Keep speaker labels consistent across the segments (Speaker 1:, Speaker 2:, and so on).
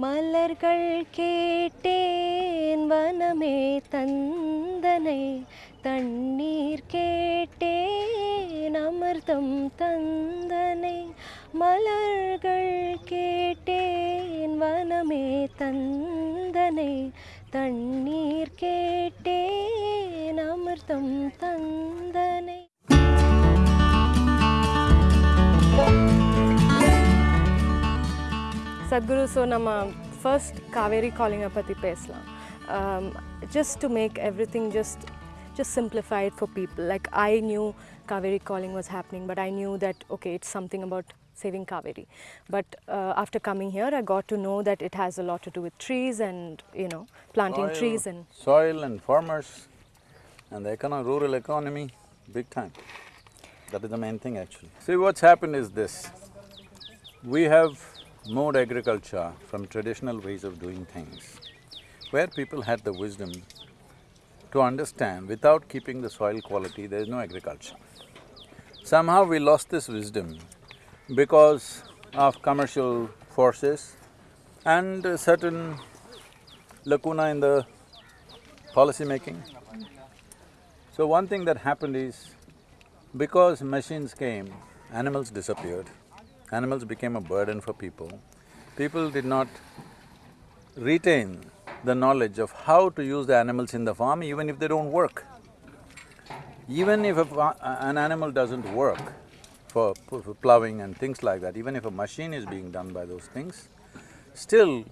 Speaker 1: மலர்கள் கேட்டேன் வனமே தந்தனை தண்ணீர் கேட்டேன் அமிர்தம் தந்தனை. மலர்கள் கேட்டேன் வனமே தந்தனை தண்ணீர் கேட்டேன் அமிர்தம் தந்தனை. சத்குரு ஸோ நம்ம ஃபர்ஸ்ட் காவேரி காலிங்கை பற்றி பேசலாம் just to make every thing just just simplify it for people. Like I knew Kaveri calling was happening, but I knew that okay, it's something about saving Kaveri. But uh, after coming here, I got to know that it has a lot to do with trees and you know planting
Speaker 2: Soil-
Speaker 1: trees and
Speaker 2: Soil and farmers and the econo- rural economy, big time. That is the main thing actually. See, what's happened is this. We have moved agriculture from traditional ways of doing things, where people had the wisdom to understand without keeping the soil quality, there is no agriculture. Somehow we lost this wisdom because of commercial forces and a certain lacuna in the policy making. So one thing that happened is, because machines came, animals disappeared, animals became a burden for people. People did not retain the knowledge of how to use the animals in the farm even if they don't work. Even if an animal doesn't work for for plowing and things like that, even if a machine is being done by those things, still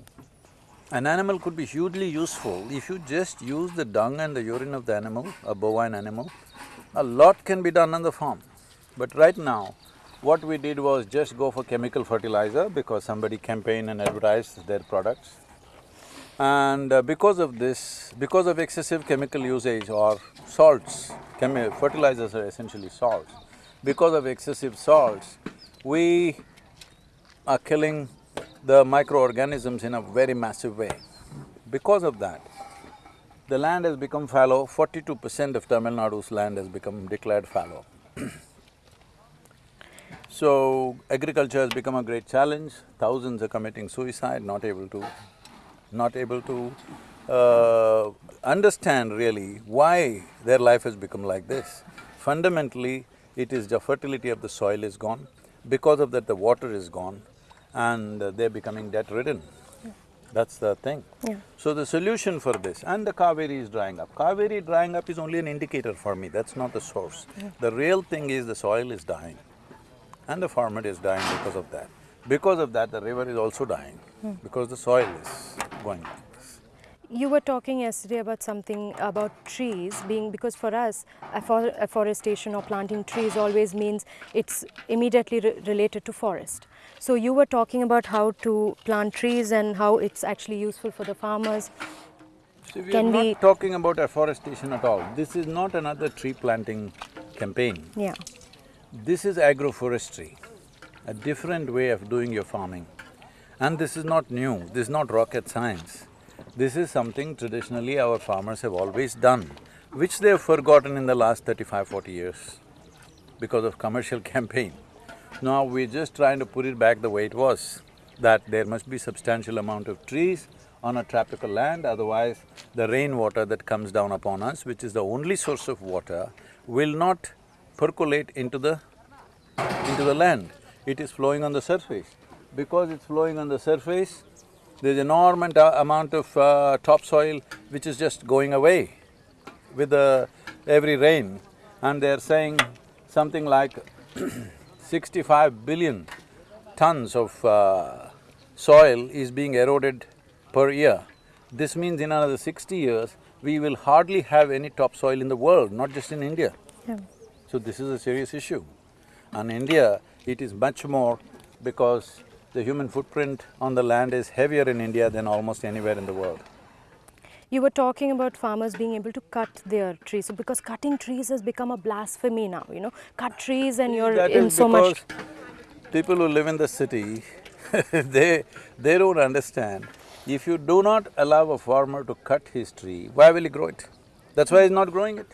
Speaker 2: an animal could be hugely useful if you just use the dung and the urine of the animal, a bovine animal, a lot can be done on the farm. But right now, what we did was just go for chemical fertilizer because somebody campaigned and advertised their products. And uh, because of this, because of excessive chemical usage or salts, fertilizers are essentially salts, because of excessive salts, we are killing the microorganisms in a very massive way. Because of that, the land has become fallow, forty-two percent of Tamil Nadu's land has become declared fallow. So, agriculture has become a great challenge, thousands are committing suicide, not able to… not able to uh, understand really why their life has become like this. Fundamentally, it is the fertility of the soil is gone, because of that the water is gone and they're becoming debt-ridden. That's the thing.
Speaker 1: Yeah.
Speaker 2: So the solution for this, and the Kaveri is drying up. Kaveri drying up is only an indicator for me, that's not the source. The real thing is the soil is dying and the farmer is dying because of that. Because of that, the river is also dying, hmm. because the soil is going like this.
Speaker 1: You were talking yesterday about something about trees being because for us, affor- afforestation or planting trees always means it's immediately re- related to forest. So you were talking about how to plant trees and how it's actually useful for the farmers.
Speaker 2: See, we are not
Speaker 1: we-
Speaker 2: talking about afforestation at all. This is not another tree planting campaign.
Speaker 1: Yeah.
Speaker 2: This is agroforestry, a different way of doing your farming. And this is not new, this is not rocket science. This is something traditionally our farmers have always done, which they have forgotten in the last 35, 40 years because of commercial campaign. Now we're just trying to put it back the way it was, that there must be substantial amount of trees on a tropical land, otherwise the rainwater that comes down upon us, which is the only source of water, will not percolate into the into the land. It is flowing on the surface. Because it's flowing on the surface, there's an enormous amount of uh, topsoil which is just going away with the every rain. And they're saying something like sixty-five billion tons of uh, soil is being eroded per year. This means in another sixty years, we will hardly have any topsoil in the world, not just in India.
Speaker 1: Yeah.
Speaker 2: So this is a serious issue. And India, it is much more because the human footprint on the land is heavier in India than almost anywhere in the world.
Speaker 1: You were talking about farmers being able to cut their trees. So because cutting trees has become a blasphemy now, you know, cut trees and you're
Speaker 2: That
Speaker 1: in so much.
Speaker 2: because people who live in the city, they… they don't understand. If you do not allow a farmer to cut his tree, why will he grow it? That's why he's not growing it.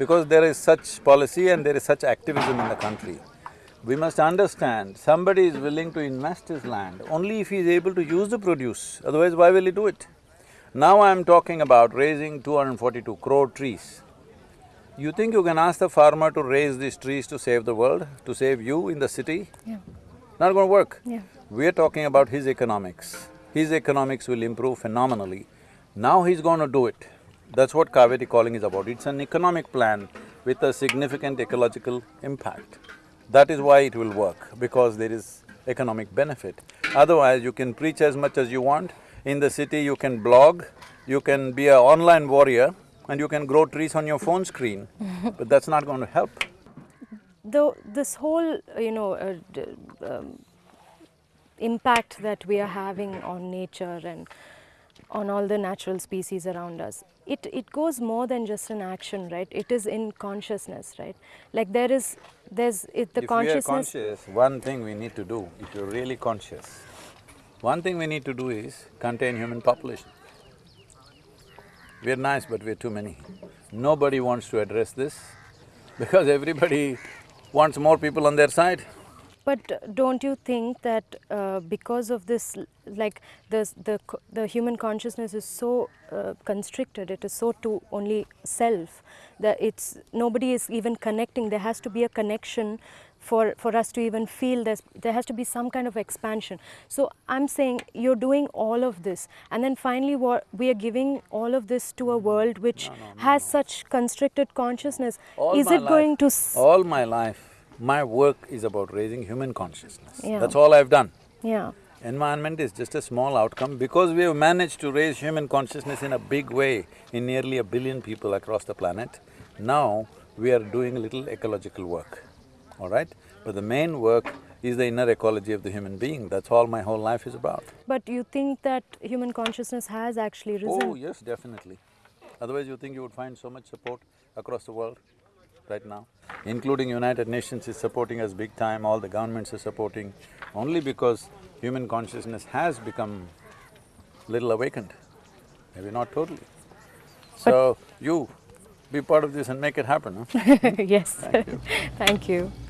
Speaker 2: Because there is such policy and there is such activism in the country. We must understand, somebody is willing to invest his land only if he is able to use the produce, otherwise why will he do it? Now I am talking about raising 242 crore trees. You think you can ask the farmer to raise these trees to save the world, to save you in the city?
Speaker 1: Yeah.
Speaker 2: Not gonna work.
Speaker 1: Yeah.
Speaker 2: We're talking about his economics. His economics will improve phenomenally. Now he's gonna do it. That's what Kaveri calling is about. It's an economic plan with a significant ecological impact. That is why it will work, because there is economic benefit. Otherwise, you can preach as much as you want. In the city, you can blog, you can be an online warrior, and you can grow trees on your phone screen, but that's not going to help.
Speaker 1: Though this whole, you know, uh, d- um, impact that we are having on nature and on all the natural species around us, it, it goes more than just an action, right? It is in consciousness, right? Like there is, there's, it, the
Speaker 2: if we are conscious, one thing we need to do, if you're really conscious, one thing we need to do is contain human population. We're nice, but we're too many. Nobody wants to address this because everybody wants more people on their side.
Speaker 1: But don't you think that uh, because of this, like the the the human consciousness is so uh, constricted, it is so to only self that it's nobody is even connecting. There has to be a connection for for us to even feel this. There has to be some kind of expansion. So I'm saying you're doing all of this, and then finally, what we are giving all of this to a world which has such constricted consciousness.
Speaker 2: All
Speaker 1: is it going to?
Speaker 2: All my life, my work is about raising human consciousness.
Speaker 1: Yeah.
Speaker 2: That's all I've done.
Speaker 1: Yeah.
Speaker 2: Environment is just a small outcome because we have managed to raise human consciousness in a big way in nearly a billion people across the planet. Now, we are doing a little ecological work, all right? But the main work is the inner ecology of the human being, that's all my whole life is about.
Speaker 1: But you think that human consciousness has actually oh, risen?
Speaker 2: Oh, yes, definitely. Otherwise, you think you would find so much support across the world right now? Including United Nations is supporting us big time, all the governments are supporting, only because human consciousness has become little awakened, maybe not totally. So, you be part of this and make it happen, huh?
Speaker 1: yes. Thank you.